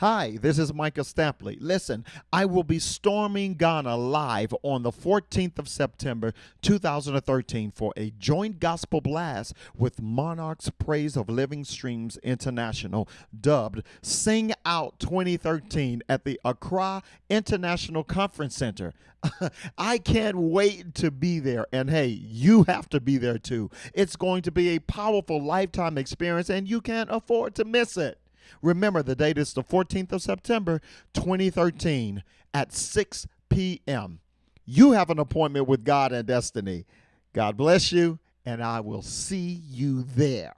Hi, this is Micah Stampley. Listen, I will be storming Ghana live on the 14th of September 2013 for a joint gospel blast with Monarchs Praise of Living Streams International, dubbed Sing Out 2013 at the Accra International Conference Center. I can't wait to be there. And hey, you have to be there too. It's going to be a powerful lifetime experience, and you can't afford to miss it. Remember, the date is the 14th of September, 2013, at 6 p.m. You have an appointment with God and destiny. God bless you, and I will see you there.